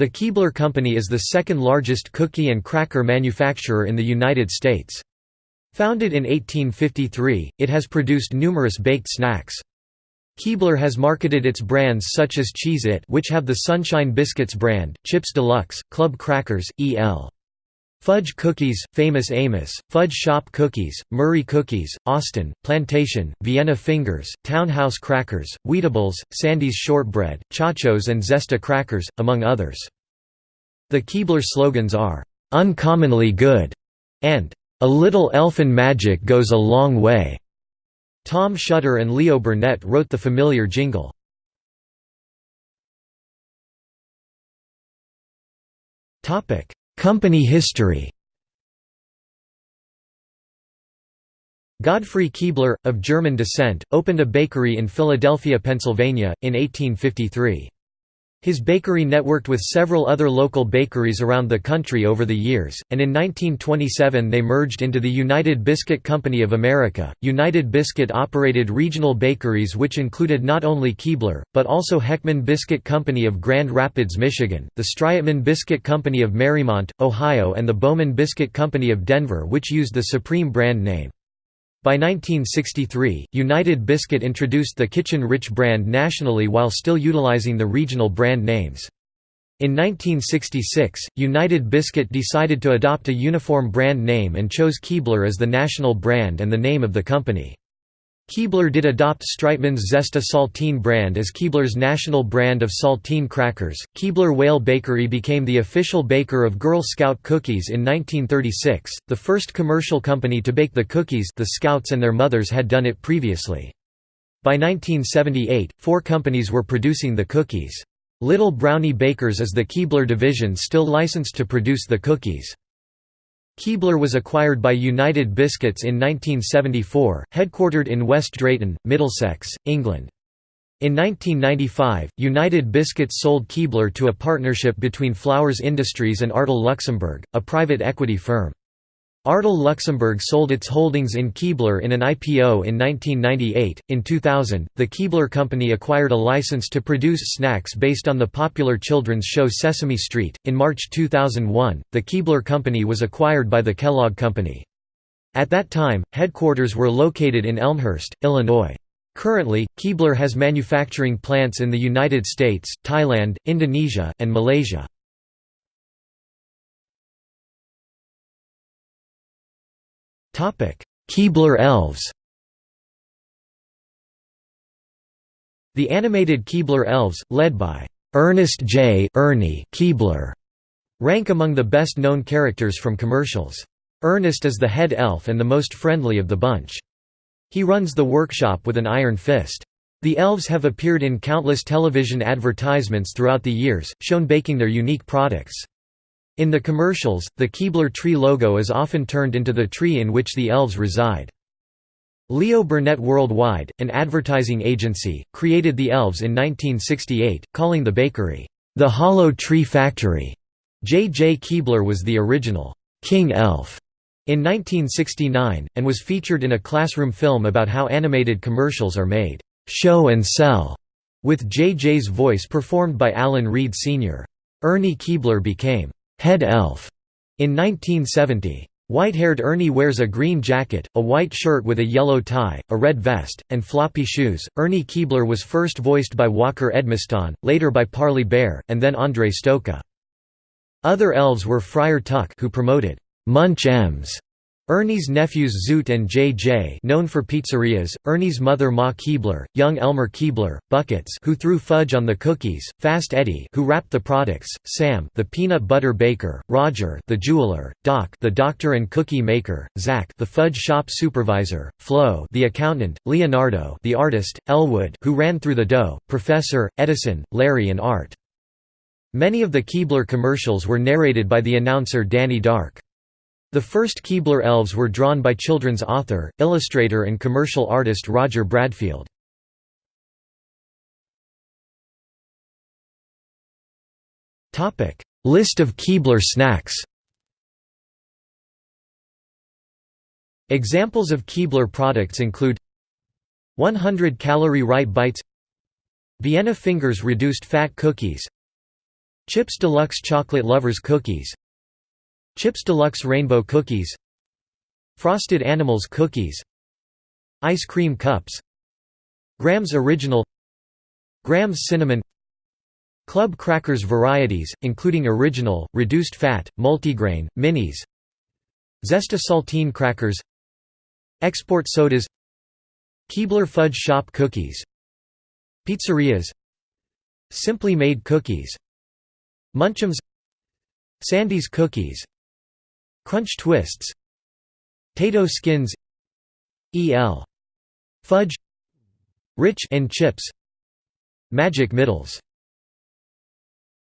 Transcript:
The Keebler Company is the second largest cookie and cracker manufacturer in the United States. Founded in 1853, it has produced numerous baked snacks. Keebler has marketed its brands such as Cheez-It which have the Sunshine Biscuits brand, Chips Deluxe, Club Crackers, E.L. Fudge Cookies, Famous Amos, Fudge Shop Cookies, Murray Cookies, Austin, Plantation, Vienna Fingers, Townhouse Crackers, Wheatables, Sandies Shortbread, Chachos and Zesta Crackers, among others. The Keebler slogans are, "'Uncommonly Good' and "'A Little Elfin Magic Goes a Long Way'. Tom Shutter and Leo Burnett wrote the familiar jingle. Company history Godfrey Keebler, of German descent, opened a bakery in Philadelphia, Pennsylvania, in 1853. His bakery networked with several other local bakeries around the country over the years, and in 1927 they merged into the United Biscuit Company of America. United Biscuit operated regional bakeries which included not only Keebler, but also Hekman Biscuit Company of Grand Rapids, Michigan, the Strietmann Biscuit Company of Mariemont, Ohio, and the Bowman Biscuit Company of Denver, which used the Supreme brand name. By 1963, United Biscuit introduced the Kitchen Rich brand nationally while still utilizing the regional brand names. In 1966, United Biscuit decided to adopt a uniform brand name and chose Keebler as the national brand and the name of the company. Keebler did adopt Strietmann's Zesta Saltine brand as Keebler's national brand of saltine crackers. Keebler Weyl Bakery became the official baker of Girl Scout cookies in 1936, the first commercial company to bake the cookies the Scouts and their mothers had done it previously. By 1978, four companies were producing the cookies. Little Brownie Bakers is the Keebler division still licensed to produce the cookies. Keebler was acquired by United Biscuits in 1974, headquartered in West Drayton, Middlesex, England. In 1995, United Biscuits sold Keebler to a partnership between Flowers Industries and Artal Luxembourg, a private equity firm. Artal Luxembourg sold its holdings in Keebler in an IPO in 1998. In 2000, the Keebler Company acquired a license to produce snacks based on the popular children's show Sesame Street. In March 2001, the Keebler Company was acquired by the Kellogg Company. At that time, headquarters were located in Elmhurst, Illinois. Currently, Keebler has manufacturing plants in the United States, Thailand, Indonesia, and Malaysia. Keebler Elves The animated Keebler Elves, led by Ernest J. Ernie Keebler, rank among the best-known characters from commercials. Ernest is the head elf and the most friendly of the bunch. He runs the workshop with an iron fist. The elves have appeared in countless television advertisements throughout the years, shown baking their unique products. In the commercials, the Keebler tree logo is often turned into the tree in which the elves reside. Leo Burnett Worldwide, an advertising agency, created the elves in 1968, calling the bakery, "...the Hollow Tree Factory." J. J. Keebler was the original, "...king elf." in 1969, and was featured in a classroom film about how animated commercials are made, "...show and sell", with J. J.'s voice performed by Alan Reed Sr. Ernie Keebler became head elf in 1970. White-haired Ernie wears a green jacket, a white shirt with a yellow tie, a red vest, and floppy shoes. Ernie Keebler was first voiced by Walker Edmiston, later by Parley Baer, and then Andre Stojka. Other elves were Friar Tuck who promoted Munch Ems Ernie's nephews Zoot and J.J. known for pizzerias, Ernie's mother Ma Keebler, young Elmer Keebler, Buckets who threw fudge on the cookies, Fast Eddie who wrapped the products, Sam the peanut butter baker, Roger the jeweler, Doc the doctor and cookie maker, Zach the fudge shop supervisor, Flo the accountant, Leonardo the artist, Elwood who ran through the dough, Professor, Edison, Larry and Art. Many of the Keebler commercials were narrated by the announcer Danny Dark. The first Keebler elves were drawn by children's author, illustrator and commercial artist Roger Bradfield. List of Keebler snacks Examples of Keebler products include 100 calorie right bites Vienna fingers reduced fat cookies Chips Deluxe Chocolate Lovers Cookies Chips Deluxe Rainbow Cookies. Frosted Animals Cookies. Ice Cream Cups. Grahams Original. Grahams Cinnamon. Club Crackers varieties, including original, reduced fat, multigrain, minis. Zesta Saltine Crackers. Export sodas. Keebler Fudge Shop Cookies. Pizzarias. Simply Made Cookies. Munchums. Sandy's Cookies Crunch Twists. Tato Skins. E.L. Fudge. Rich and Chips. Magic Middles